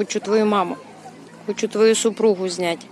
хочу твою маму, хочу твою супругу знять.